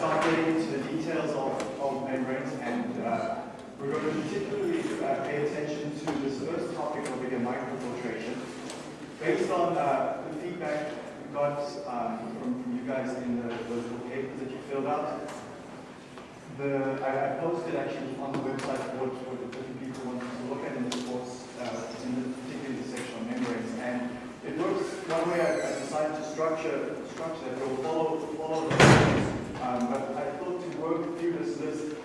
start getting into the details of, of membranes and uh, we're going to particularly uh, pay attention to this first topic over here, microfiltration. Based on uh, the feedback we got um, from, from, you guys in the, those papers that you filled out, the, I, I, posted actually on the website what, what the different people wanted to look at in this course, uh, in the, particularly the section on membranes. And it works one way I, I decided to structure structure that will follow follow the um, but I thought to work through this list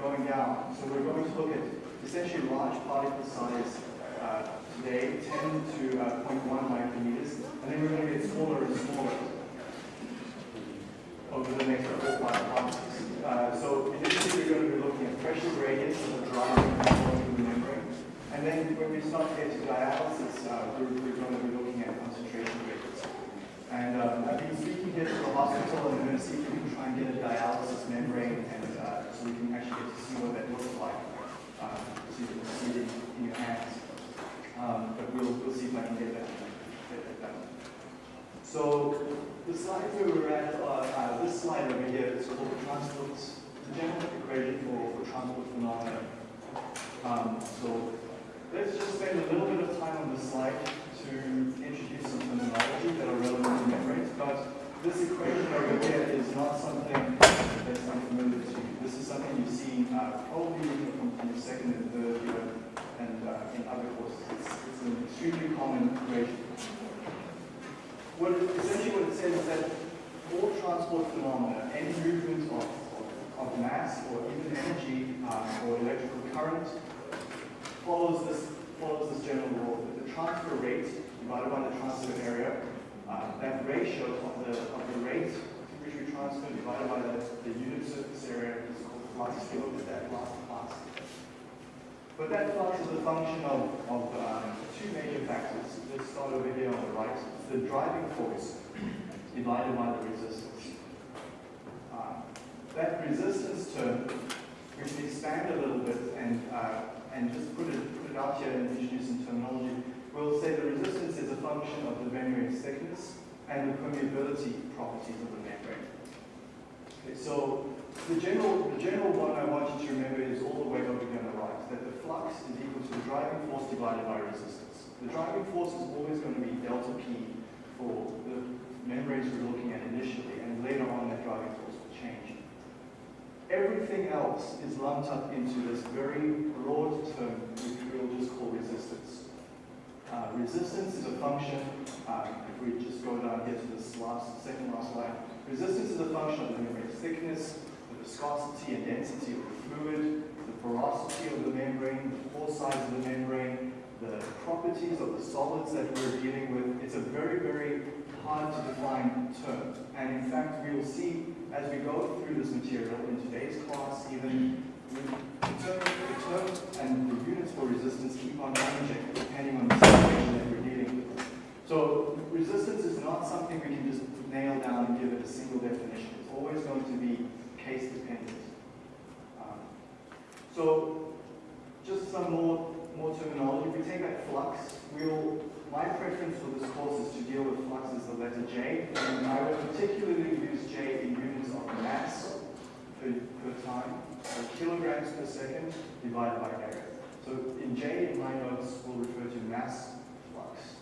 going down. So we're going to look at essentially large particle size uh, today, 10 to uh, 0.1 micrometers, and then we're going to get smaller and smaller over the next four five months. Uh, so initially we're going to be looking at pressure gradients of the driving through the membrane. And then when we start to get to dialysis, uh, we're, we're, going to be looking at concentration rates. And um, I've been speaking here to the hospital and I'm going to see if we can try and get a dialysis membrane and uh, so we can actually get to see what that looks like. Uh, so you can see it in your hands. Um, but we'll, we'll see if I can get that, get that done. So the slide where we're at, uh, uh, this slide over here is called the transport, the general equation for, for transport phenomena. Um, so let's just spend a little bit of time on this slide to introduce some terminology that are relevant to membranes, but this equation over here is not something that's unfamiliar to you. This is something you've seen uh, probably from, from your second and third year and uh, in other courses. It's, it's an extremely common equation what it, essentially what it says that all transport phenomena, any movement of, of, of mass or even energy um, or electrical current follows this follows this general law that the transfer rate divided by the transfer area, uh, that ratio of the of the rate to which we transfer divided by the, the unit surface area is called flux. We looked at that. But that flux is a function of, of um, two major factors. Let's start over here on the right the driving force divided by the resistance. Uh, that resistance term, we can expand a little bit and, uh, and just put it, put it out here and introduce some terminology. We'll say the resistance is a function of the membrane thickness and the permeability properties of the membrane. Okay, so the general, the general one I want you to remember is all the way over here on the right, that the flux is equal to the driving force divided by resistance. The driving force is always going to be delta P for the membranes we're looking at initially, and later on that driving force will change. Everything else is lumped up into this very broad term which we'll just call resistance. Uh, resistance is a function, uh, if we just go down here to this last, second last slide, resistance is a function of the membrane's thickness, the viscosity and density of the fluid, the porosity of the membrane, the pore size of the membrane, the properties of the solids that we're dealing with. It's a very, very hard to define term. And in fact, we will see as we go through this material in today's class, even the term, the term and the units for resistance keep on changing depending on the situation that we're dealing with. So resistance is not something we can just nail down and give it a single definition. It's always going to be case dependent. Um, so just some more more terminology. If we take that flux, we'll, my preference for this course is to deal with flux as the letter J, and I will particularly use J in units of mass per, per time, so kilograms per second divided by area. So in J in my notes, we'll refer to mass flux.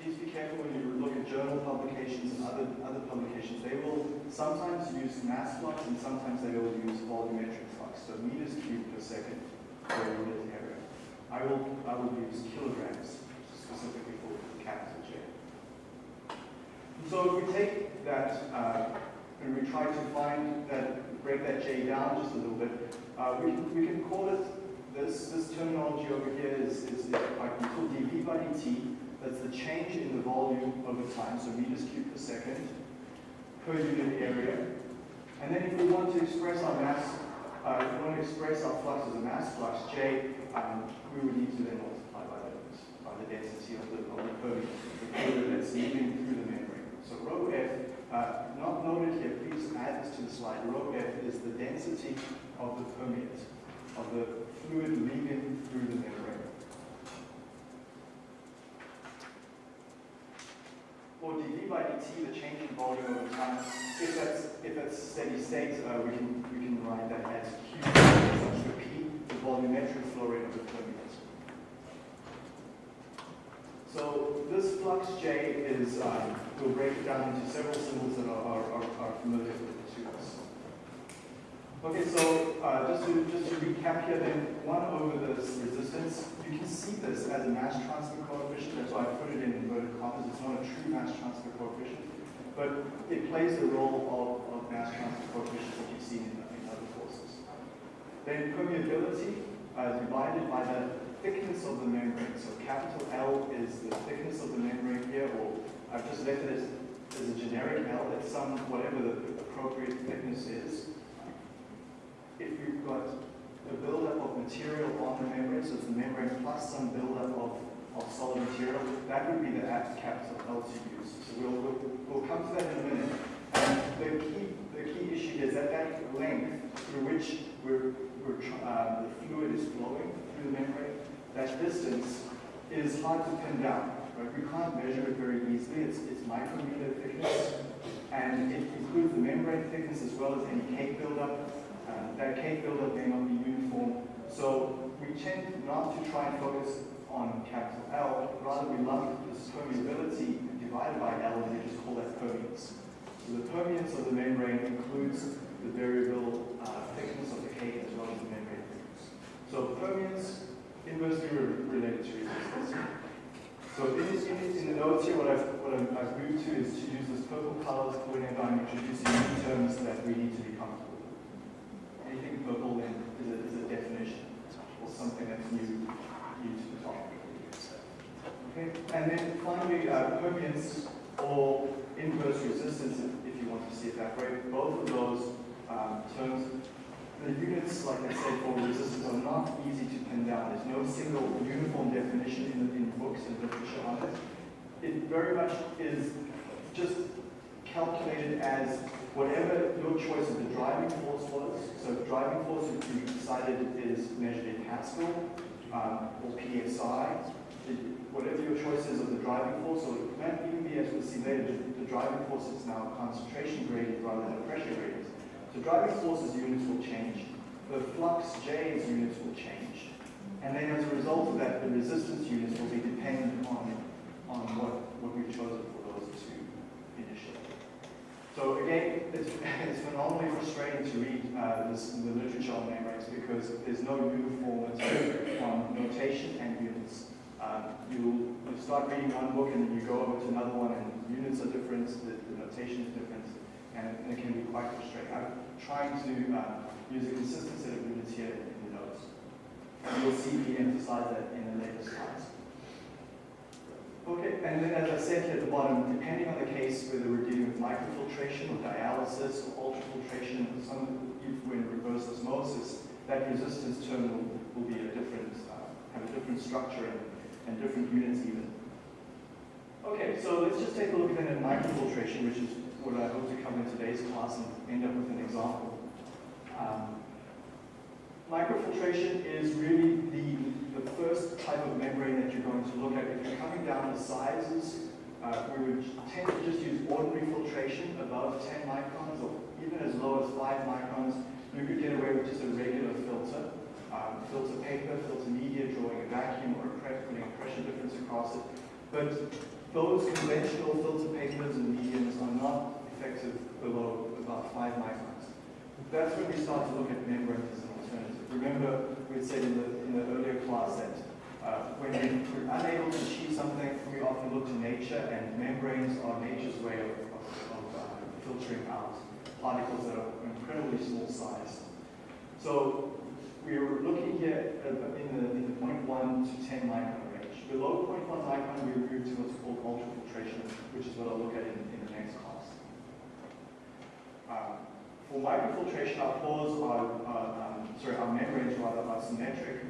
Please be careful when you look at journal publications and other, other publications. They will sometimes use mass flux and sometimes they will use volumetric flux, so meters cubed per second per unit area. I will, I will use kilograms specifically for capital J. So if we take that uh, and we try to find that, break that J down just a little bit, uh, we, can, we can call it, this, this terminology over here is, is, is useful, dV by dt, that's the change in the volume over time, so meters cubed per second per unit area. And then if we want to express our mass uh, if we want to express our flux as a mass flux, J, um, we would need to then by the density of the, of the permeate, the fluid that's leaving through the membrane. So rho F, uh, not noted here, please add this to the slide. Rho F is the density of the permeate, of the fluid leaving through the membrane. Or dV by dt, the change in volume over time, if that's, if that's steady state, uh, we can, we can write that as Q such to P, the volumetric flow rate of the permeate. So this flux J is, um, we'll break it down into several symbols that are, are, are, familiar to us. Okay, so uh, just to just to recap here, then one over this resistance, you can see this as a mass transfer coefficient. That's why I put it in inverted commas. It's not a true mass transfer coefficient, but it plays the role of, of mass transfer coefficients that you've seen in, in other courses. Then permeability uh, divided by the thickness of the membrane. So capital L is the thickness of the membrane here, or I've just left it as, as a generic L. It's some whatever the appropriate thickness is if you've got a buildup of material on the membrane, so it's the membrane plus some buildup of, of solid material, that would be the capital L to use. So we'll, we'll, we'll come to that in a minute. And the key, the key issue is that that length through which we're, we're, uh, the fluid is flowing through the membrane, that distance is hard to pin down. Right? We can't measure it very easily. It's, it's micrometer thickness, and it includes the membrane thickness as well as any cake buildup uh, that cake buildup may not be uniform. So we tend not to try and focus on capital L, rather we lump this permeability divided by L and we just call that permeance. So the permeance of the membrane includes the variable uh, thickness of the cake as well as the membrane thickness. So permeance inversely re related to resistance. So in, in, in, the notes here, what I've, what I've moved to is to use this purple colors whenever I'm introducing new terms that we need to be comfortable with. anything purple then is a, is a definition or something that's new, new to the topic. Okay, and then finally, uh, permeance or inverse resistance, if you want to see it that way. Both of those um, terms, the units, like I said, for resistance are not easy to pin down. There's no single uniform definition in, in books and literature on it. It very much is just calculated as whatever your choice of the driving force was, so driving force if you decided is measured in Pascal um, or PSI, whatever your choice is of the driving force, or it might even be, as we'll see later, the driving force is now concentration gradient rather than pressure gradient. So driving force's units will change, the flux J's units will change, and then as a result of that, the resistance units will be dependent on, on what, what we've chosen for those two initially. So again, it's, it's phenomenally frustrating to read uh, this, the literature on membranes because there's no uniformity on notation and units. Um, you you start reading one book and then you go over to another one and units are different, the, the notation is different, and, and, it can be quite frustrating. I'm trying to uh, use a consistent set of units here in the notes. And you'll see me emphasize that in the later slides. Okay, and then as I said here at the bottom, depending on the case, whether we're dealing with microfiltration or dialysis or ultrafiltration, some if we're in reverse osmosis, that resistance term will, will be a different, uh, have a different structure and, and different units even. Okay, so let's just take a look then at microfiltration, which is what I hope to cover in today's class and end up with an example. Um, Microfiltration is really the, the first type of membrane that you're going to look at. If you're coming down the sizes, uh, we would tend to just use ordinary filtration above 10 microns or even as low as 5 microns. You could get away with just a regular filter. Um, filter paper, filter media, drawing a vacuum or a prep, putting a pressure difference across it. But those conventional filter papers and mediums are not below about 5 microns. That's when we start to look at membranes as an alternative. Remember, we said in the, in the earlier class that uh, when we're unable to achieve something, we often look to nature, and membranes are nature's way of, of, of uh, filtering out particles that are incredibly small size. So we were looking here in the, in the 0.1 to 10 micron range. Below 0.1 micron, we move to what's called ultrafiltration, which is what I'll look at in, in the next class. Um, for microfiltration, our pores are, um, sorry, our membranes rather are symmetric.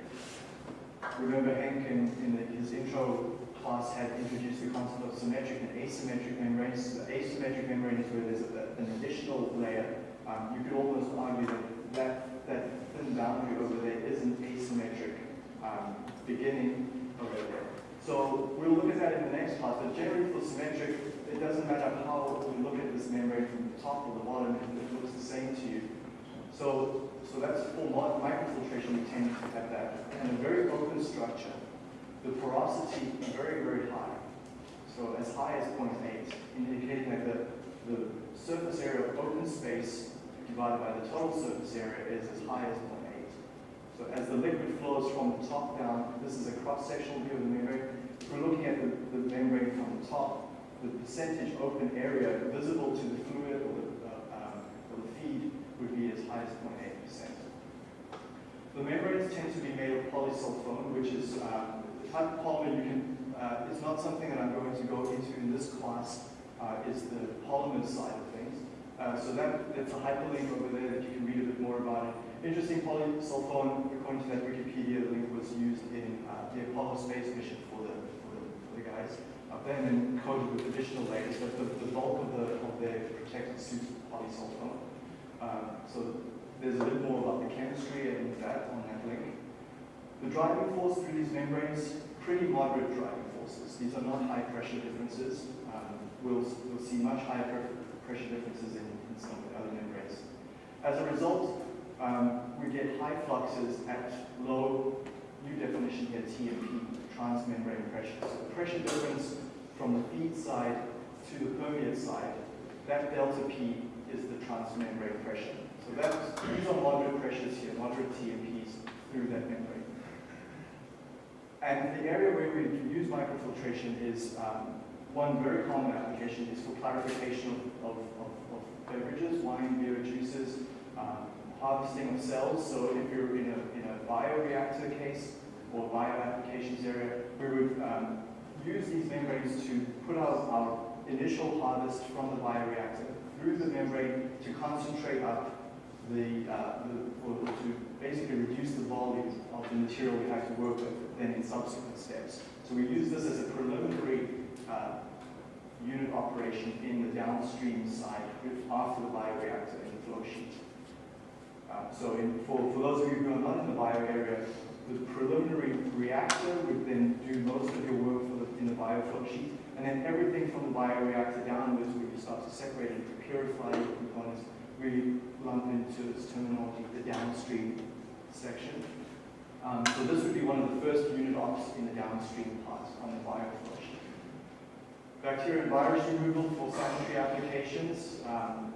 Remember Henk in, in the, his intro class had introduced the concept of symmetric and asymmetric membranes. The asymmetric membrane is where there's a, an additional layer. Um, you could almost argue that that, that thin boundary over there is an asymmetric um, beginning over there. So we'll look at that in the next class, but generally for symmetric, it doesn't matter how we look at this membrane from the top or the bottom, it looks the same to you. So, so that's for microfiltration, we tend to have that. And a very open structure, the porosity is very, very high. So as high as 0.8, indicating that the, the surface area of open space divided by the total surface area is as high as 0.8. So as the liquid flows from the top down, this is a cross-sectional view of the membrane. If we're looking at the, the membrane from the top, the percentage open area visible to the fluid or the, uh, um, or the feed would be as high as 0.8%. The membranes tend to be made of polysulfone, which is um, the type of polymer you can, uh, it's not something that I'm going to go into in this class, uh, is the polymer side of things. Uh, so that, that's a hyperlink over there that you can read a bit more about it. Interesting polysulfone, according to that Wikipedia link, was used in uh, the Apollo space mission for the, for the, for the guys and then coated with additional layers, but the, the bulk of, the, of their protective suit was polysulfone. Um, so there's a bit more about the chemistry and that on that link. The driving force through these membranes, pretty moderate driving forces. These are not high pressure differences. Um, we'll, we'll see much higher pressure differences in, in some of the other membranes. As a result, um, we get high fluxes at low, new definition here, TMP, transmembrane pressure. So the pressure difference from the feed side to the permeate side, that delta P is the transmembrane pressure. So that's, these are moderate pressures here, moderate TMPs through that membrane. And the area where we can use microfiltration is um, one very common application is for clarification of, of, of, beverages, wine, beer, juices, um, harvesting of cells. So if you're in a, in a bioreactor case or bio applications area, we would um, use these membranes to put out our initial harvest from the bioreactor through the membrane to concentrate up the, uh, the to basically reduce the volume of the material we have to work with then in subsequent steps. So we use this as a preliminary uh, unit operation in the downstream side after the bioreactor in the flow sheet. Um, so in, for, for those of you who are not in the bio area, the preliminary reactor would then do most of your work in the bioflow sheet, and then everything from the bioreactor downwards, where you start to separate and purify your components, we lump into this terminology, the downstream section. Um, so this would be one of the first unit ops in the downstream part on the bioflow sheet. Bacteria and virus removal for sanitary applications. Um,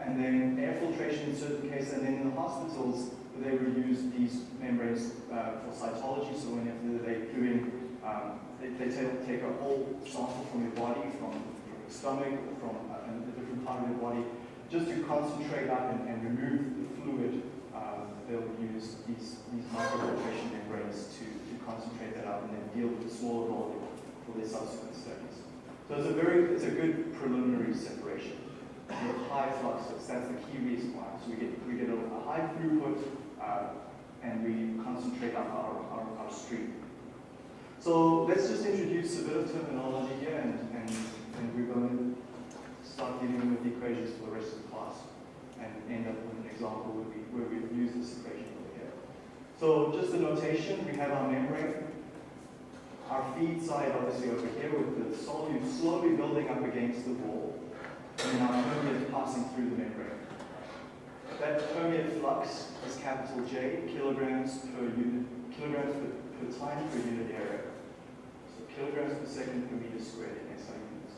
and then air filtration in certain cases, and then in the hospitals, they would use these membranes uh, for cytology, so whenever they're doing, um, they, they take, take, a whole sample from your body, from, your stomach, or from a, a, different part of your body, just to concentrate up and, and remove the fluid, um, they'll use these, these microfiltration membranes to, to concentrate that up and then deal with the smaller volume for their subsequent studies. So it's a very, it's a good preliminary separation high fluxes. That's the key reason why. So we get, we get a, a high throughput uh, and we concentrate up our, our, our stream. So let's just introduce a bit of terminology here and, and, and we're going to start dealing with the equations for the rest of the class and end up with an example where we, where we use this equation over here. So just a notation, we have our membrane. Our feed side obviously over here with the solute slowly building up against the wall and our permeate passing through the membrane. That permeate flux is capital J, kilograms per unit, kilograms per, per time per unit area. Kilograms per second per meter squared in SI units.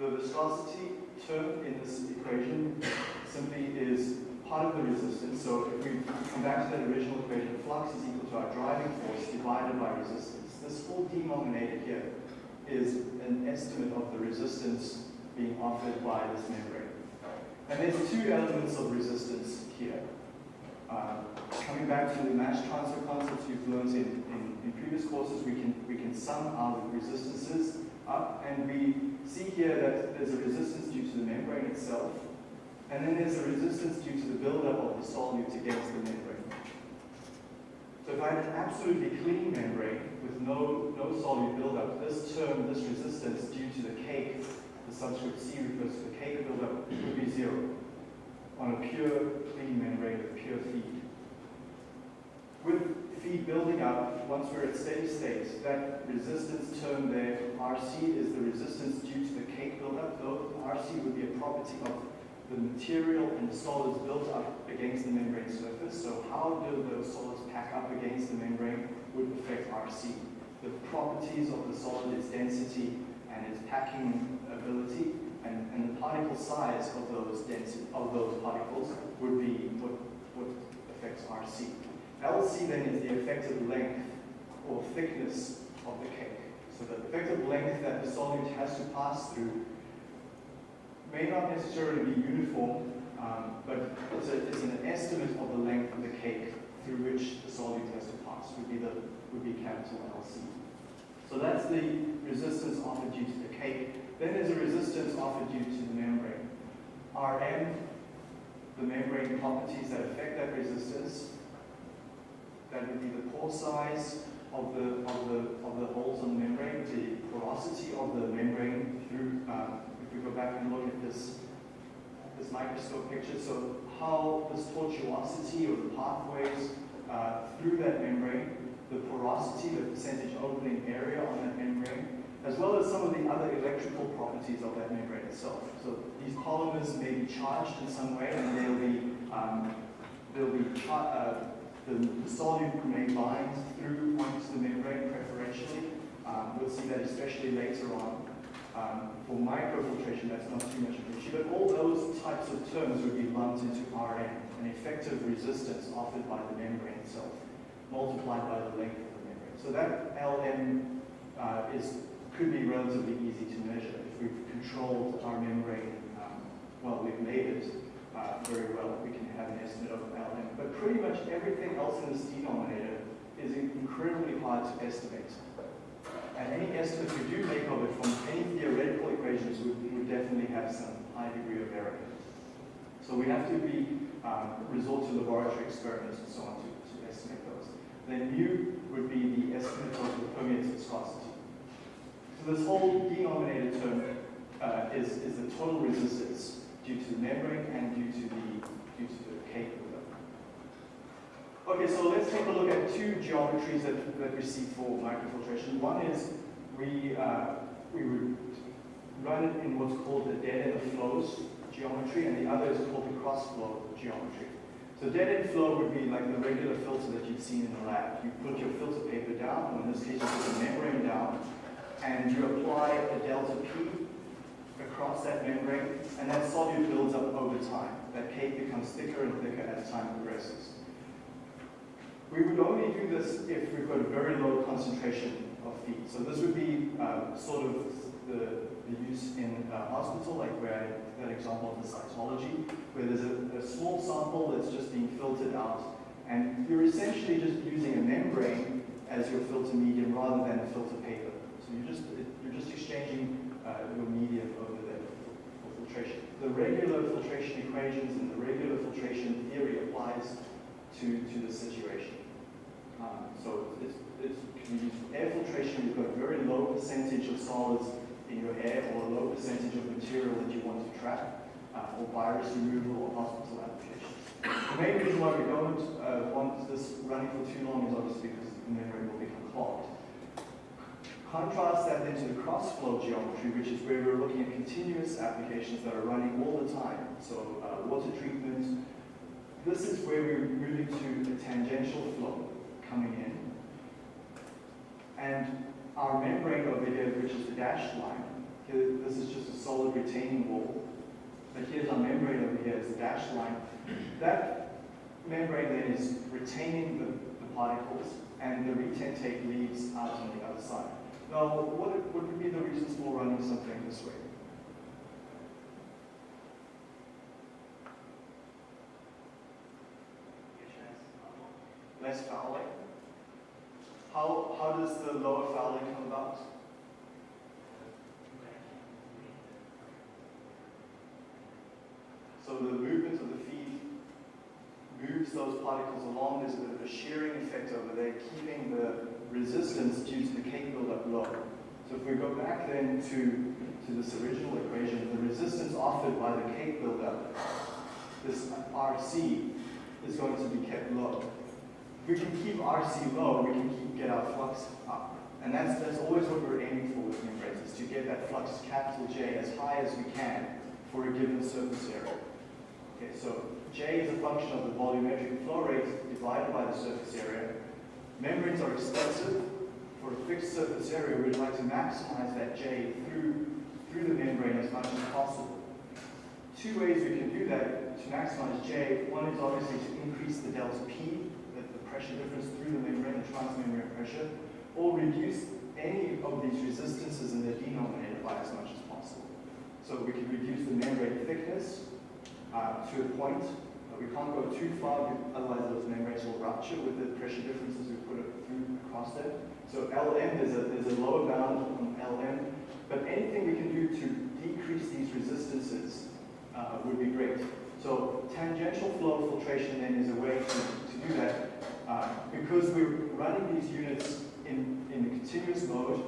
The viscosity term in this equation simply is part of the resistance. So if we come back to that original equation, flux is equal to our driving force divided by resistance. This whole denominator here is an estimate of the resistance being offered by this membrane. And there's two elements of resistance here. Uh, coming back to the mass transfer concepts you've learned in, in, in, previous courses, we can, we can sum our resistances up, and we see here that there's a resistance due to the membrane itself, and then there's a resistance due to the buildup of the solute against the membrane. So if I had an absolutely clean membrane with no, no solute buildup, this term, this resistance due to the cake, the subscript C refers to the cake buildup, would be zero on a pure clean membrane with pure feed. With, feed building up, once we're at steady state, that resistance term there, RC, is the resistance due to the cake buildup. RC would be a property of the material and the solids built up against the membrane surface. So how do those solids pack up against the membrane would affect RC. The properties of the solid, its density and its packing ability, and, and the particle size of those density of those particles would be what, what affects RC. LC then is the effective length or thickness of the cake. So the effective length that the solute has to pass through may not necessarily be uniform, um, but it's, a, it's, an estimate of the length of the cake through which the solute has to pass, would be, the, would be capital LC. So that's the resistance offered due to the cake. Then there's a resistance offered due to. Rm, the membrane properties that affect that resistance, that would be the pore size of the, of the, of the holes on the membrane, the porosity of the membrane through, um, if we go back and look at this, this microscope picture, so how this tortuosity or the pathways uh, through that membrane, the porosity, the percentage opening area on that membrane, as well as some of the other electrical properties of that membrane itself. So these polymers may be charged in some way and they'll be, um, they'll be uh, the, the solute may bind through onto the membrane preferentially. Um, we'll see that especially later on. Um, for microfiltration, that's not too much of an issue, but all those types of terms would be lumped into Rm, an effective resistance offered by the membrane itself, multiplied by the length of the membrane. So that Lm uh, is, could be relatively easy to measure if we've controlled our membrane, um, well, we've made it uh, very well, we can have an estimate of Lm. But pretty much everything else in this denominator is incredibly hard to estimate. And any estimate we do make of it from any theoretical equations would, would definitely have some high degree of error. So we have to be um, resort to laboratory experiments and so on to, to estimate those. Then mu would be the estimate of the permeate viscosity. So this whole denominator term uh, is, is the total resistance due to the membrane and due to the, due to the cake Okay, so let's take a look at two geometries that, that we see for microfiltration. One is we, uh, we would run it in what's called the dead end flows geometry, and the other is called the cross flow geometry. So dead end flow would be like the regular filter that you've seen in the lab. You put your filter paper down, or in this case you put the membrane down, and you apply a delta P across that membrane, and that solute builds up over time. That cake becomes thicker and thicker as time progresses. We would only do this if we've got a very low concentration of feed. So this would be uh, sort of the, the use in a hospital, like where that example of the cytology, where there's a, a small sample that's just being filtered out, and you're essentially just using a membrane as your filter medium rather than a filter paper. So you're just, you're just exchanging uh, your medium over there for filtration. The regular filtration equations and the regular filtration theory applies to, to the situation. Um, so it's, it's, air filtration, you've got a very low percentage of solids in your air or a low percentage of material that you want to trap, uh, or virus removal or hospital applications. The main reason why we don't uh, want this running for too long is obviously because the membrane will become clogged. Contrast that then to the cross-flow geometry, which is where we're looking at continuous applications that are running all the time. So uh, water treatment. This is where we're moving to a tangential flow coming in. And our membrane over here, which is the dashed line, here, this is just a solid retaining wall. But here's our membrane over here, is the dashed line. That membrane then is retaining the, the particles, and the retentate leaves out on the other side. Now, what, what would be the reasons for running something this way? Less fouling. How, how does the lower fouling come about? So the movement of the feet moves those particles along. There's a bit of a shearing effect over there, keeping the resistance due to the cake buildup low. So if we go back then to, to this original equation, the resistance offered by the cake buildup, this RC, is going to be kept low. If we can keep RC low, we can keep, get our flux up. And that's, that's always what we're aiming for with membranes, is to get that flux capital J as high as we can for a given surface area. Okay, so J is a function of the volumetric flow rate divided by the surface area. Membranes are expensive. For a fixed surface area, we'd like to maximize that J through, through the membrane as much as possible. Two ways we can do that to maximize J. One is obviously to increase the delta P, pressure difference through the membrane, the transmembrane pressure, or reduce any of these resistances in the denominator by as much as possible. So we can reduce the membrane thickness uh, to a point. Uh, we can't go too far, otherwise those membranes will rupture with the pressure differences we put through across them. So Lm, there's a, there's a lower bound on Lm, but anything we can do to decrease these resistances uh, would be great. So tangential flow filtration then is a way to, to do that. Because we're running these units in, in a continuous mode,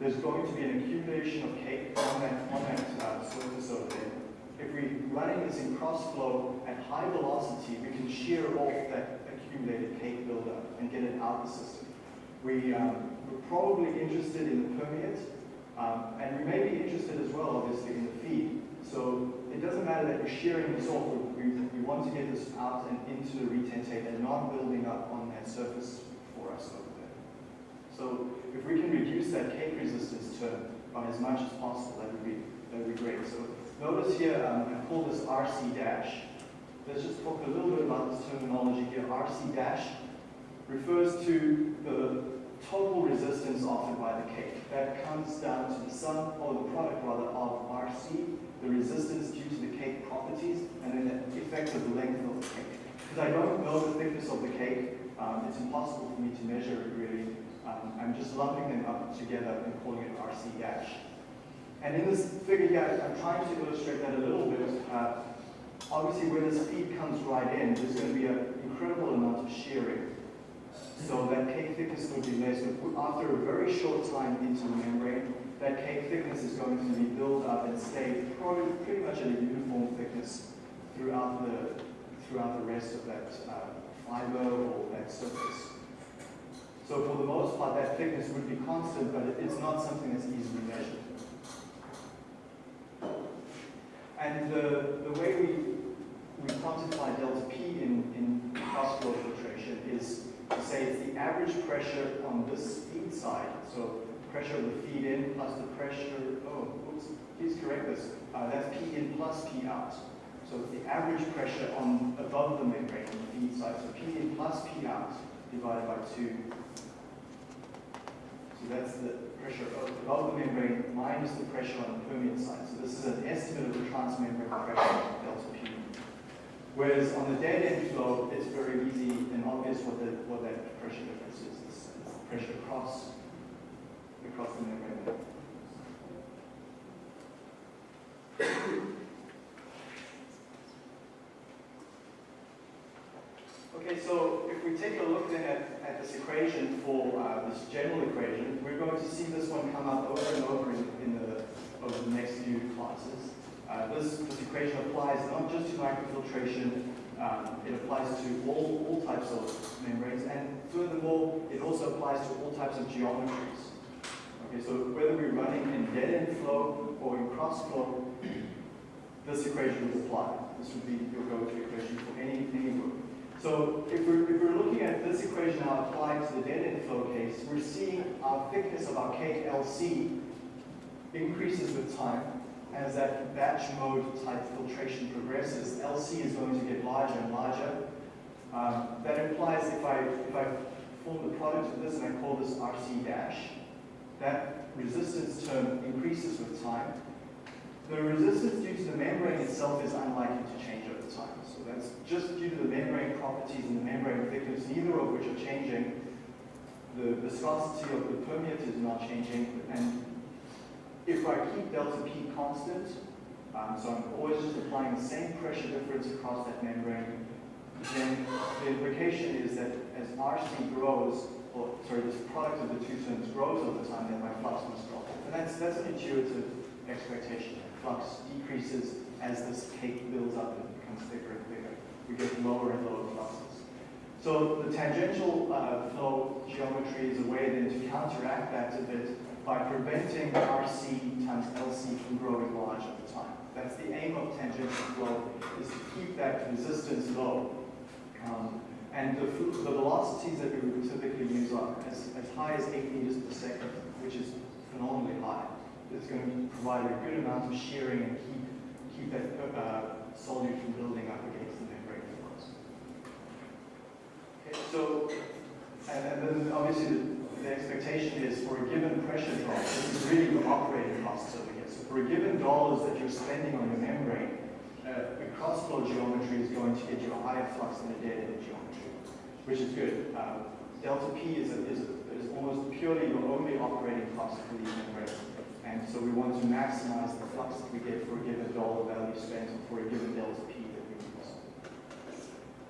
there's going to be an accumulation of cake on that, on that uh, surface over there. If we're running this in cross flow at high velocity, we can shear off that accumulated cake buildup and get it out of the system. We, um, we're probably interested in the permeate, um, and we may be interested as well, obviously, in the feed. So it doesn't matter that we're shearing this off, we, we want to get this out and into the retentate and not building up on that surface for us over there. So if we can reduce that cake resistance term by as much as possible, that would be, that would be great. So notice here, um, I call this RC dash. Let's just talk a little bit about this terminology here. RC dash refers to the total resistance offered by the cake. That comes down to the sum, or the product rather, of RC the resistance due to the cake properties, and then the effect of the length of the cake. Because I don't know the thickness of the cake, um, it's impossible for me to measure it really. Um, I'm just lumping them up together and calling it RC dash. And in this figure here, I'm trying to illustrate that a little bit. Uh, obviously, where this feed comes right in, there's going to be an incredible amount of shearing. So that cake thickness would be less. After a very short time into the membrane, that cake thickness is going to be built up and stay probably pretty much at a uniform thickness throughout the throughout the rest of that uh, fiber or that surface. So for the most part, that thickness would be constant, but it's not something that's easily measured. And the, the way we, we quantify delta P in, in cross flow filtration is to say it's the average pressure on this feed side. So pressure the feed in plus the pressure, oh, oops, please correct this. Uh, that's P in plus P out. So the average pressure on above the membrane on the feed side. So P in plus P out divided by 2. So that's the pressure above the membrane minus the pressure on the permeate side. So this is an estimate of the transmembrane pressure, delta P. Whereas on the dead end flow, it's very easy and obvious what, the, what that pressure difference is. It's, it's pressure across across the. Okay, so if we take a look then at, at this equation for uh, this general equation, we're going to see this one come up over and over in, in the, over the next few classes. Uh, this, this equation applies not just to microfiltration, um, it applies to all, all types of membranes, and furthermore, it also applies to all types of geometries. Okay, so whether we're running in dead-end flow or in cross flow, this equation would apply. This would be your go-to equation for any, any work. So if we're, if we're looking at this equation now applied to the dead-end flow case, we're seeing our thickness of our cake LC increases with time. As that batch mode type filtration progresses, LC is going to get larger and larger. Um, that implies if I, if I form the product of this and I call this RC dash, that resistance term increases with time. The resistance due to the membrane itself is unlikely to change over time. So that's just due to the membrane properties and the membrane thickness, neither of which are changing. The viscosity of the permeate is not changing. And if I keep delta P constant, um, so I'm always just applying the same pressure difference across that membrane, then the implication is that as RC grows, or sorry, this product of the two terms grows over time, then my flux must drop. And that's, that's an intuitive expectation. Flux decreases as this cake builds up and becomes thicker and thicker. We get lower and lower fluxes. So the tangential uh, flow geometry is a way then to counteract that a bit by preventing RC times LC from growing large over time. That's the aim of tangential flow, is to keep that resistance low. Um, and the, the, velocities that we would typically use are as, as high as 8 meters per second, which is phenomenally high. It's going to provide a good amount of shearing and keep, keep that uh, solute from building up against the membrane flows. Okay, so, and, and then obviously the, the expectation is for a given pressure drop, this is really the operating costs over here. So for a given dollars that you're spending on your membrane, uh, the cross flow geometry is going to get you a higher flux than a dead end geometry, which is good. Um, delta P is, a, is, a, is almost purely your only operating cost for these membranes. And so we want to maximize the flux that we get for a given dollar value spent for a given delta P that we use.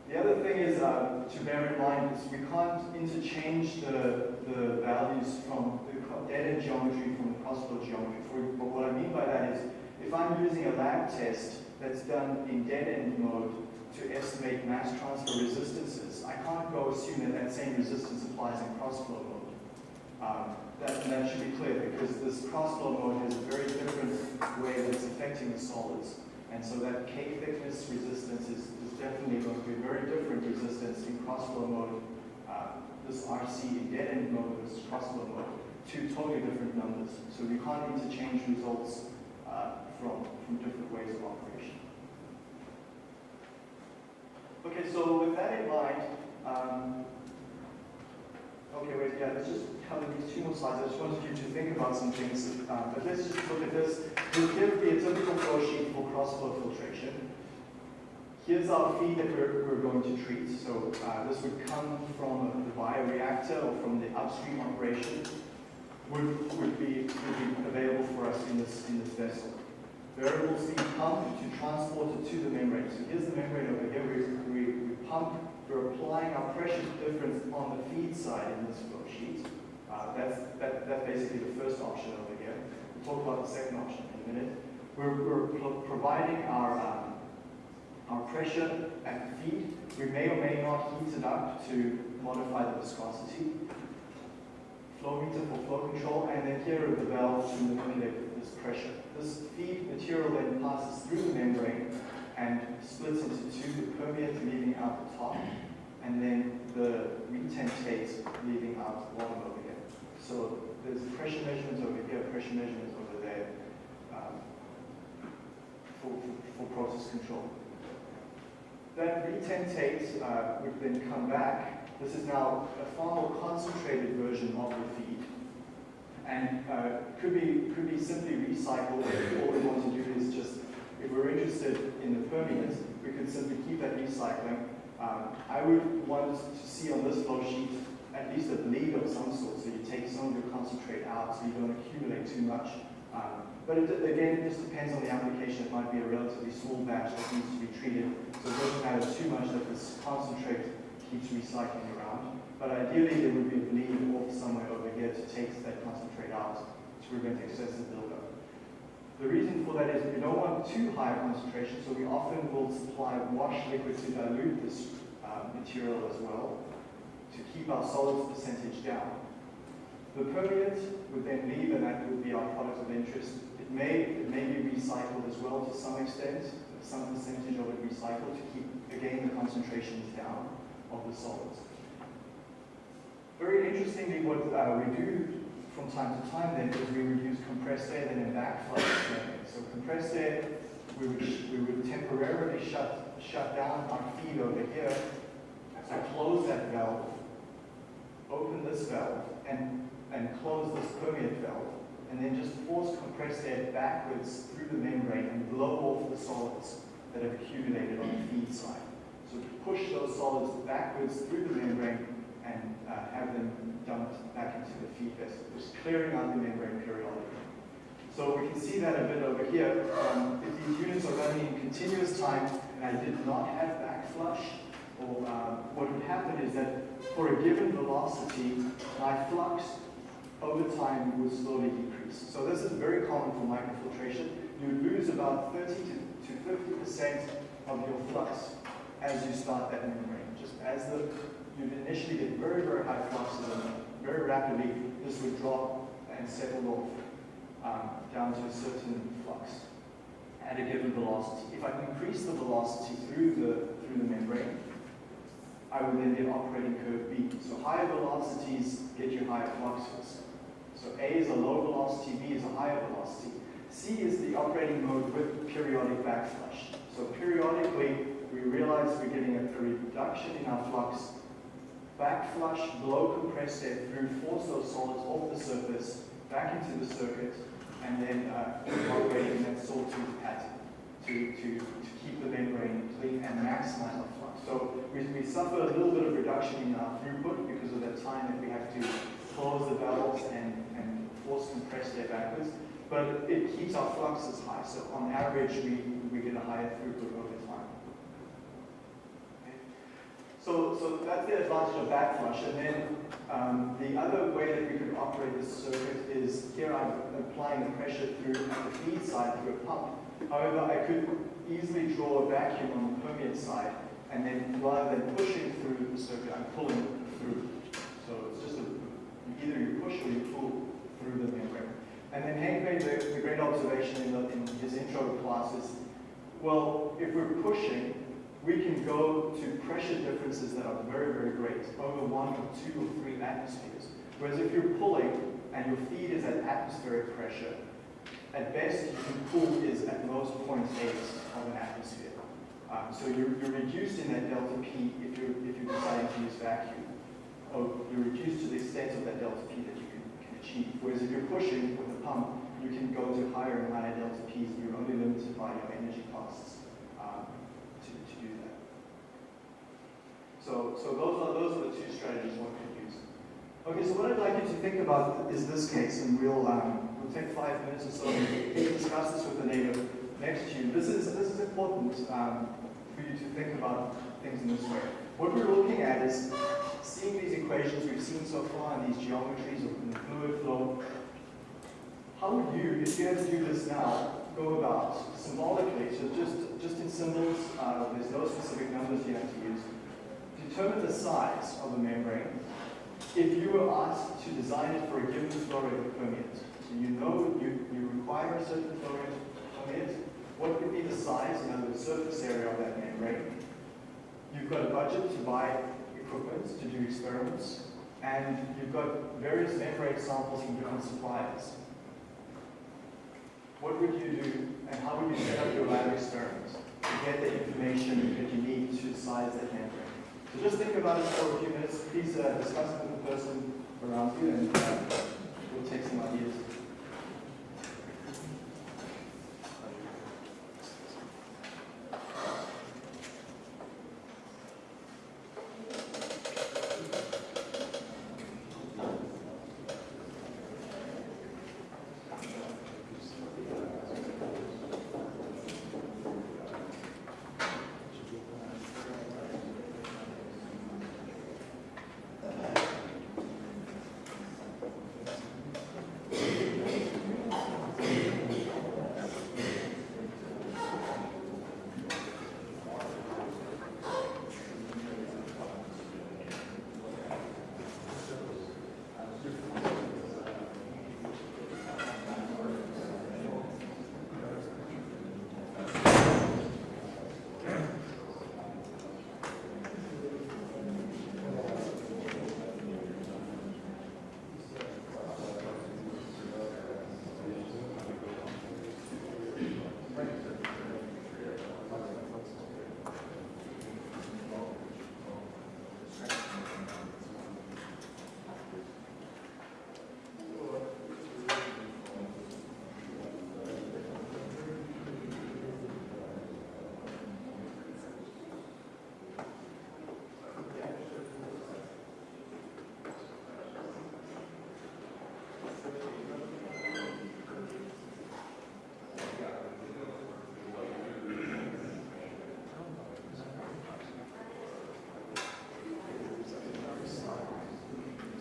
The other thing is uh, to bear in mind is we can't interchange the, the values from the end geometry from the cross flow geometry. For, but what I mean by that is if I'm using a lab test that's done in dead-end mode to estimate mass transfer resistances, I can't go assume that that same resistance applies in cross-flow mode. Um, that, that should be clear because this cross-flow mode has a very different way that it's affecting the solids. And so that K thickness resistance is, is definitely going to be a very different resistance in cross-flow mode. Uh, this RC in dead-end mode versus cross-flow mode, two totally different numbers. So we can't interchange results uh, from, from different ways of operation. Okay, so with that in mind, um, okay, wait, yeah, let's just cover these two more slides. I just wanted you to think about some things, um, but let's just look at this. Would be a typical flow sheet for cross-flow filtration. Here's our feed that we're, we're going to treat. So uh, this would come from the bioreactor or from the upstream operation would, would, be, would be available for us in this, in this vessel. Variable speed pump to transport it to the membrane. So here's the membrane over here. We, we, we pump, we're applying our pressure difference on the feed side in this flow sheet. Uh, that's, that, that's basically the first option over here. We'll talk about the second option in a minute. We're, we're pro providing our, um, our pressure at the feed. We may or may not heat it up to modify the viscosity flow meter for flow control, and then here are the valves to manipulate this pressure. This feed material then passes through the membrane and splits into two, the permeate leaving out the top, and then the retentate leaving out the bottom over here. So there's pressure measurements over here, pressure measurements over there um, for, for, for, process control. That retentate uh, would then come back this is now a far more concentrated version of the feed. And uh, could, be, could be simply recycled. All we want to do is just, if we're interested in the permeate, we could simply keep that recycling. Um, I would want to see on this flow sheet at least a bleed of some sort, so you take some of your concentrate out so you don't accumulate too much. Um, but it, again, it just depends on the application. It might be a relatively small batch that needs to be treated, so it doesn't matter too much that this concentrate keeps recycling. But ideally, there would be a bleed off somewhere over here to take that concentrate out to prevent excessive buildup. The reason for that is we don't want too high a concentration, so we often will supply wash liquid to dilute this uh, material as well to keep our solids percentage down. The permeate would then leave, and that would be our product of interest. It may, it may be recycled as well to some extent, some percentage of it recycled to keep, again, the concentrations down of the solids. Very interestingly, what uh, we do from time to time then is we would use compressed air then in backflow So compressed air, we would, we would temporarily shut, shut down our feed over here, so close that valve, open this valve, and, and close this permeate valve, and then just force compressed air backwards through the membrane and blow off the solids that have accumulated on the feed side. So push those solids backwards through the membrane and uh, have them dumped back into the feed vessel, just clearing out the membrane periodically. So we can see that a bit over here. Um, if these units are running in continuous time and I did not have backflush, or uh, what would happen is that for a given velocity, my flux over time would slowly decrease. So this is very common for microfiltration. You would lose about 30 to 50% of your flux as you start that membrane. Just as the you'd initially get very, very high fluxes and very rapidly this would drop and settle off um, down to a certain flux at a given velocity. If I increase the velocity through the, through the membrane, I would then get operating curve B. So higher velocities get you higher fluxes. So A is a low velocity, B is a higher velocity. C is the operating mode with periodic backflush. So periodically, we realize we're getting a reduction in our flux, backflush, blow compress air through, force those solids off the surface, back into the circuit, and then uh, operating that sawtooth pattern to, to, to keep the membrane clean and maximize our flux. So we, we suffer a little bit of reduction in our throughput because of that time that we have to close the valves and, and force compress air backwards, but it keeps our fluxes high. So on average, we, we get a higher throughput over time. Okay. So, that's the advantage of backflush. And then um, the other way that we could operate this circuit is here I'm applying the pressure through the feed side through a pump. However, I could easily draw a vacuum on the permeate side and then rather than pushing through the circuit, I'm pulling through. So it's just a, either you push or you pull through the membrane. And then Hank made the, the great observation in, the, in his intro class is, Well, if we're pushing, we can go to pressure differences that are very, very great, over one or two or three atmospheres. Whereas if you're pulling and your feed is at atmospheric pressure, at best you can pull is at most 0.8 of an atmosphere. Um, so you're, you're reducing that delta P if you're, if you're deciding to use vacuum. Or you're reduced to the extent of that delta P that you can, can achieve. Whereas if you're pushing with a pump, you can go to higher and higher delta Ps. And you're only limited by your energy costs um, to, to do that. So, so those are those are the two strategies one could use. Okay, so what I'd like you to think about is this case, and we'll we'll take five minutes or so to discuss this with the neighbor next to you. This is this is important. Um, for you to think about things in this way. What we're looking at is seeing these equations we've seen so far in these geometries of the fluid flow. How would you, if you had to do this now, go about symbolically, so just, just in symbols, uh, there's no specific numbers you have to use, determine the size of a membrane if you were asked to design it for a given flow rate permeate. So you know you, you require a certain flow rate permeate, what would be the size, in other words, surface area of that membrane? You've got a budget to buy equipment to do experiments, and you've got various membrane samples from different suppliers. What would you do, and how would you set up your lab experiments to get the information that you need to size that membrane? So just think about it for a few minutes. Please uh, discuss it with the person around you, and uh, we'll take some ideas.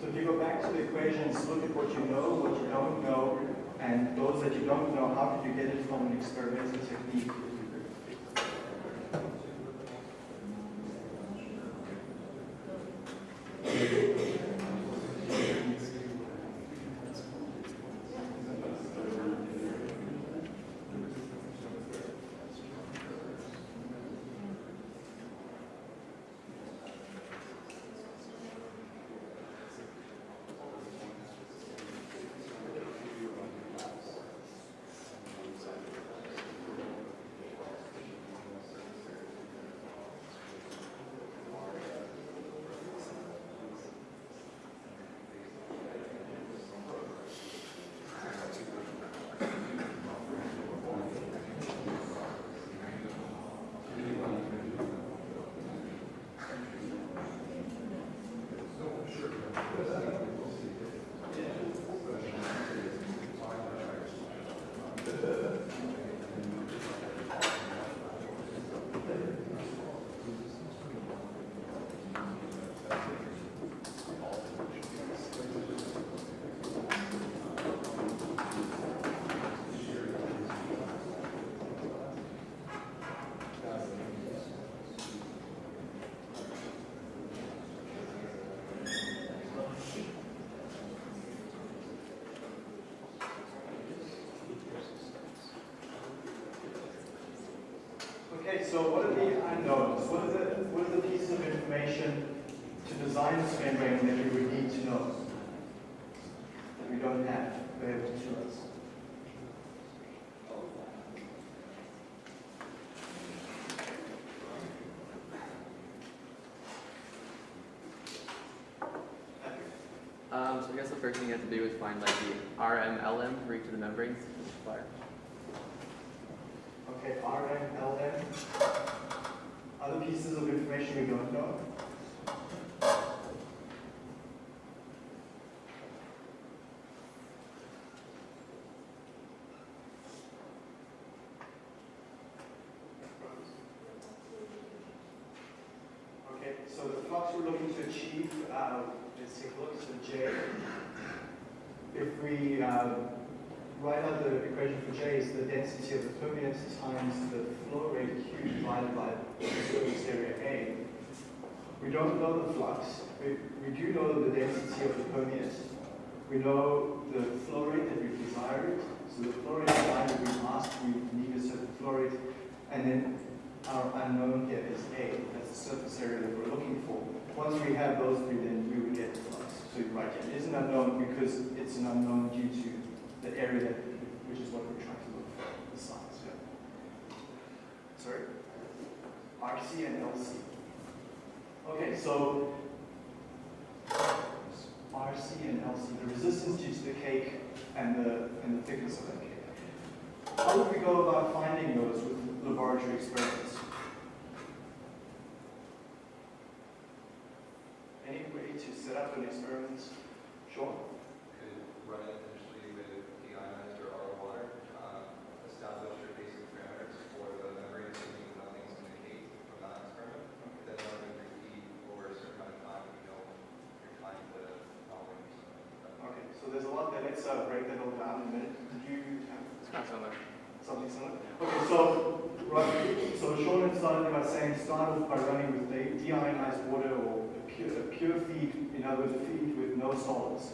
if you go back to equations, look at what you know, what you don't know, and those that you don't know, how could you get it from an experimental technique? Okay, so what are the unknowns? What are the, what are the pieces of information to design this membrane that we would need to know? That we don't have available to us? Um, so I guess the first thing you have to do is find like the RMLM for each of the membranes. Okay, RM, LM. Other pieces of information we don't know? Okay, so the flux we're looking to achieve, uh, let's take a look, so J. If we uh, write out the equation for J is the density times the flow rate Q divided by the surface area A. We don't know the flux. We, we do know the density of the permeate. We know the flow rate that we desire it. So the flow rate that we asked, we need a certain flow rate. And then our unknown here is A. That's the surface area that we're looking for. Once we have those three, then we would get the flux. So you're right, it is an unknown because it's an unknown due to the area that, which is what we're trying to look for, the. Sorry? RC and LC. Okay, so RC and LC, the resistance due to the cake and the, and the thickness of that cake. How would we go about finding those with laboratory experiments? Any way to set up an experiment? Sure. could run it initially with deionized or RO water, um, establish your basic parameters for the membrane, assuming nothing's in the cake from that experiment. Then run it repeat over a certain amount of time, you know, you're trying to fouling or something like that. Okay, so there's a lot there. Let's uh, break that all down in a minute. Did you have It's kind of similar. something similar? Okay, so, right, so Sean had started by saying start off by running with deionized water or a pure, a pure feed, in other words, a feed with no solids,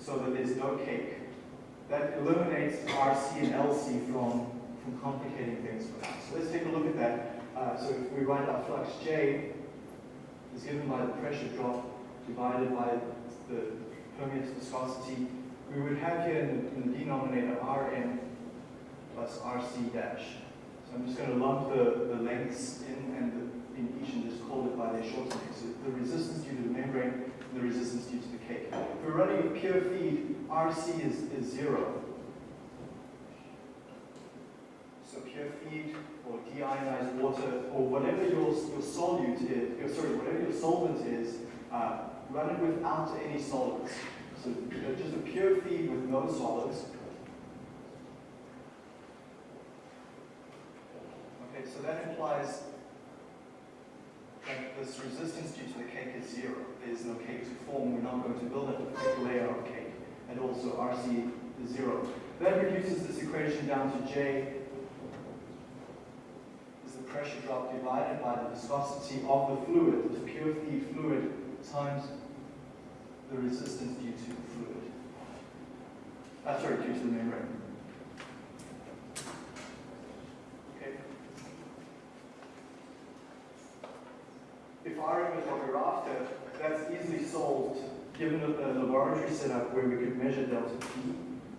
so that there's no cake. That eliminates RC and LC from, from complicating things for us. So let's take a look at that. Uh, so if we write our flux J is given by the pressure drop divided by the permeate viscosity, we would have here in the, in the denominator Rm plus RC dash. So I'm just going to lump the, the lengths in and the, in each and just call it by their shortening. So the resistance due to the membrane and the resistance due to the cake. If we're running a pure feed, RC is, is zero. So pure feed or deionized water or whatever your, your solute is, your, sorry, whatever your solvent is, uh, run it without any solids. So just a pure feed with no solids. Okay, so that implies that this resistance due to the cake is zero. There's no cake to form. We're not going to build a thick layer of cake. And also RC is zero. That reduces this equation down to J is the pressure drop divided by the viscosity of the fluid, the pure fluid, times the resistance due to the fluid. Uh, sorry, due to the membrane. Okay. If RM is what we're after, that's easily solved given a, the laboratory setup where we could measure delta P.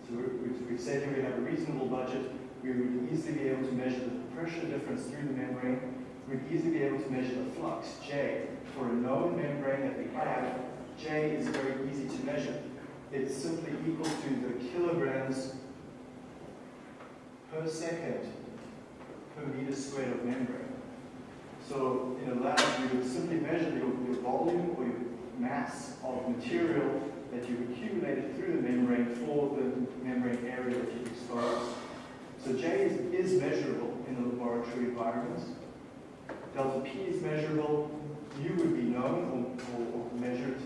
So we- we've said here we have a reasonable budget. We would easily be able to measure the pressure difference through the membrane. We'd easily be able to measure the flux, J. For a known membrane that we have, J is very easy to measure. It's simply equal to the kilograms per second per meter squared of membrane. So in a lab, you would simply measure your, your volume or your mass of material that you've accumulated through the membrane for the membrane area that you've exposed. So J is, is measurable in the laboratory environment. Delta P is measurable. mu would be known or, or, or measured.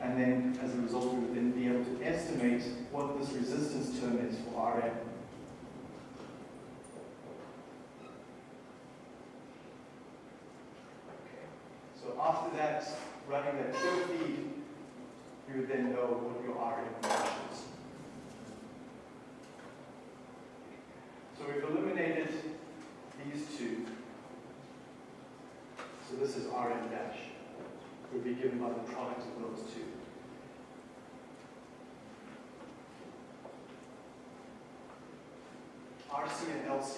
And then as a result, we would then be able to estimate what this resistance term is for Rm. So after that, running that still feed, you would then know what your RF match is. So we've eliminated these two. So this is Rm dash, would be given by the product of those two. RC and LC.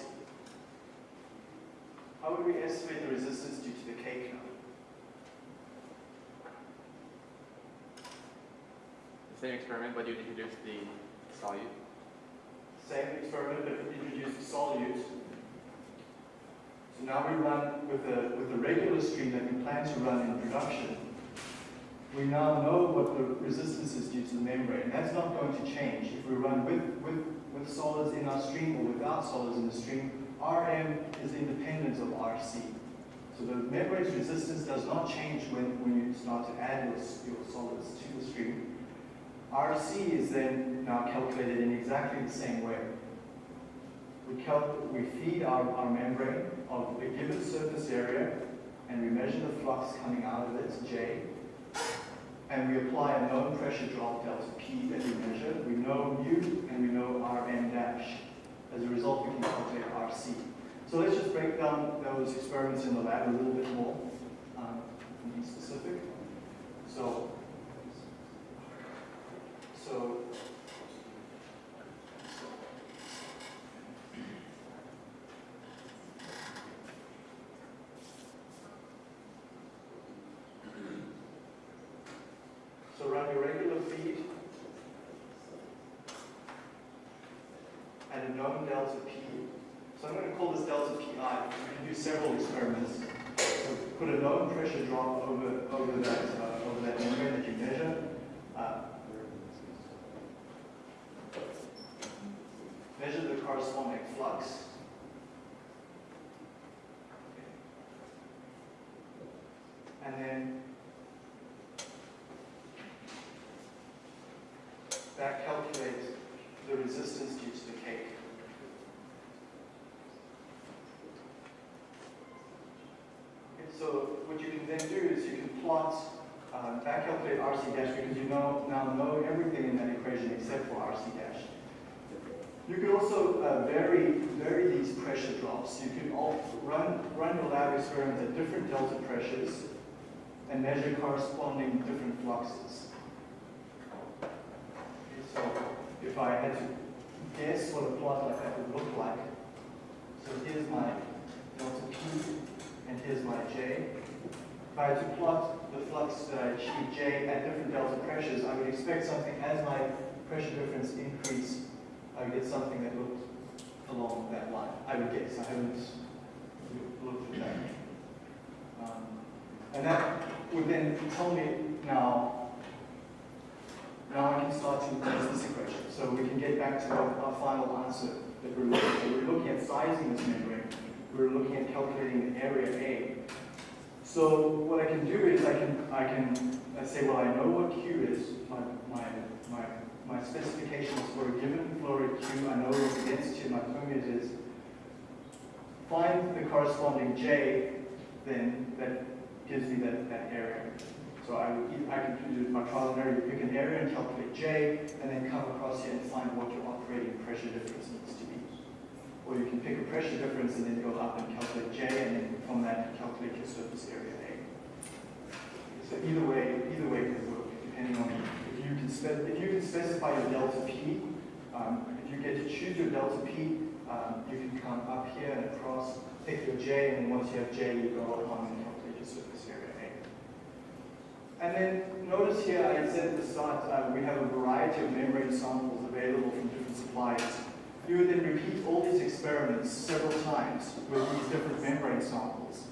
How would we estimate the resistance due to the K curve? Same experiment, but you'd introduce the solute. Same experiment, but introduce the solute. So now we run with the, with the regular stream that we plan to run in production. We now know what the resistance is due to the membrane. That's not going to change. If we run with, with, with solids in our stream or without solids in the stream, Rm is independent of Rc. So the membrane's resistance does not change when, when you start to add your, your solids to the stream. RC is then now calculated in exactly the same way. We, we feed our, our membrane of a given surface area and we measure the flux coming out of it, J, and we apply a known pressure drop, delta P, that we measure. We know mu and we know Rm dash. As a result, we can calculate RC. So let's just break down those experiments in the lab a little bit more, um, be specific. So, so, so run your regular feed and a known delta P. So I'm going to call this delta PI. We can do several experiments. So put a known pressure drop over, over, that, uh, over that membrane that you measure. Uh, measure the corresponding flux. And then back calculate the resistance due to the cake. Okay, so what you can then do is you can plot, uh, back calculate RC dash because you know, now know everything in that equation except for RC dash. You can also uh, vary, vary these pressure drops. You can run, run your lab experiments at different delta pressures and measure corresponding different fluxes. So if I had to guess what a plot like that would look like, so here's my delta P and here's my J. If I had to plot the flux that I achieve J at different delta pressures, I would expect something as my pressure difference increase, I would get something that looked along that line. I would guess. I haven't looked at that. Um, and that would then tell me now, now I can start to replace this equation. So we can get back to our, our final answer that we're looking at. We're looking at sizing this membrane. We're looking at calculating the area A. So what I can do is I can, I can let's say, well, I know what Q is, my, my, my, my specifications for a given flow rate Q, I know what the density of my permeate is. Find the corresponding J, then that gives me that, that area. So I, I can do my trial and error, pick an area and calculate J, and then come across here and find what your operating pressure difference needs to be. Or you can pick a pressure difference and then go up and calculate J, and then from that calculate your surface area A. So either way, either way can work, depending on you can if you can specify your delta P. Um, if you get to choose your delta P, um, you can come up here and across, pick your J, and once you have J, you go along and calculate your surface area A. And then notice here, I said at the start, uh, we have a variety of membrane samples available from different suppliers. You would then repeat all these experiments several times with these different membrane samples.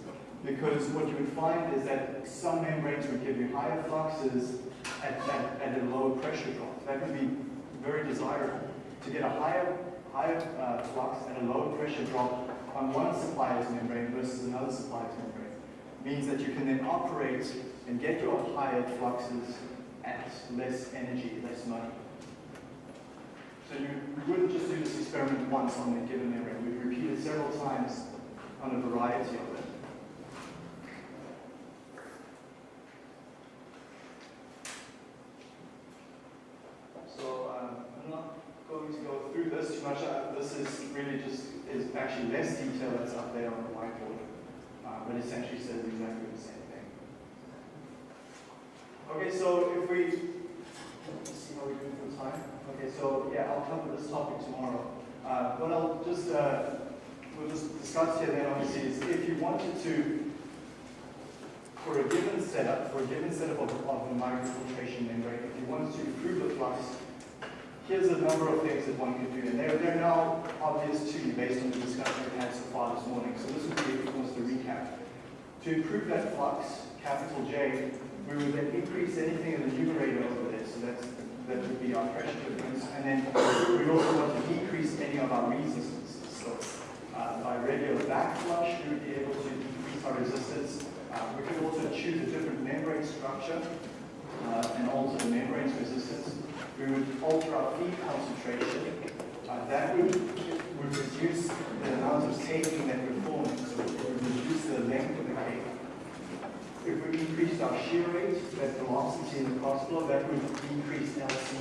Because what you would find is that some membranes would give you higher fluxes at, at, at a lower pressure drop. That would be very desirable. To get a higher, higher uh, flux at a lower pressure drop on one supplier's membrane versus another supplier's membrane means that you can then operate and get your higher fluxes at less energy, less money. So you, wouldn't just do this experiment once on a given membrane. We'd repeat it several times on a variety of them. So um, I'm not going to go through this too much. Uh, this is really just is actually less detail that's up there on the whiteboard, uh, but essentially says exactly the same thing. Okay, so if we let's see how we're doing for time? Okay, so yeah, I'll cover this topic tomorrow. Uh, what I'll just, uh, we'll just discuss here then obviously is if you wanted to, for a given setup, for a given setup of, of the microfiltration membrane, if you wanted to improve the flux, here's a number of things that one could do. And they're, they're now obvious to you based on the discussion we've had so far this morning. So this would be almost a recap. To improve that flux, capital J, we would then increase anything in the numerator over there. So that's, that would be our pressure difference. And then we also want to decrease any of our resistances. So uh, by regular backflush, we would be able to decrease our resistance. Uh, we could also choose a different membrane structure uh, and alter the membrane's resistance. We would alter our feed concentration. Uh, that would, would reduce the amount of caking that we're forming. So it would reduce the length of the cake. If we increased our shear rate, that velocity in the cross flow, that would decrease LC,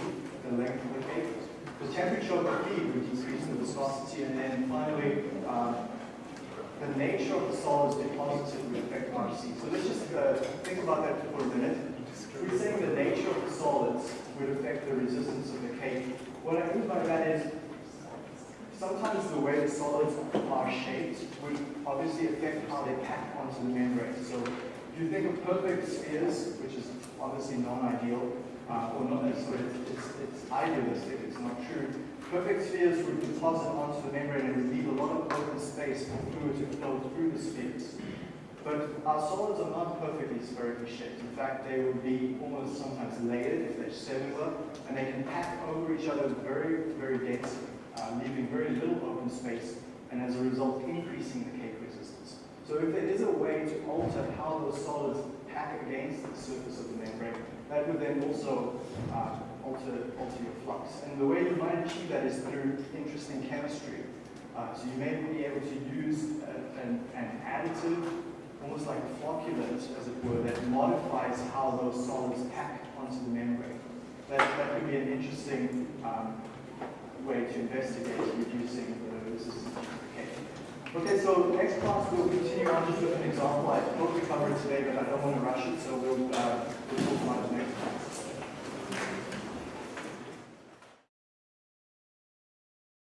the length of the cake. The temperature of the feed would decrease the viscosity, and then finally, uh, the nature of the solids deposited would affect RC. So let's just uh, think about that for a minute. We're saying the nature of the solids would affect the resistance of the cake. What I mean by that is sometimes the way the solids are shaped would obviously affect how they pack onto the membrane. So if you think of perfect spheres, which is obviously non-ideal, uh, or not necessarily, it's, it's, it's idealistic, it's not true. Perfect spheres would deposit onto the membrane and would leave a lot of open space for fluid to flow through the spheres. But our solids are not perfectly spherically shaped. In fact, they will be almost sometimes layered if they're cellular, and they can pack over each other very, very densely, uh, leaving very little open space, and as a result, increasing the cake resistance. So if there is a way to alter how those solids pack against the surface of the membrane, that would then also uh, alter, alter your flux. And the way you might achieve that is through interesting chemistry. Uh, so you may be able to use a, an, an additive almost like a flocculant, as it were, that modifies how those solids pack onto the membrane. That, that could be an interesting um, way to investigate reducing the resistance. Okay, so next class we'll continue on just with an example. I thought we covered it today, but I don't want to rush it, so we'll, uh, we'll talk about it next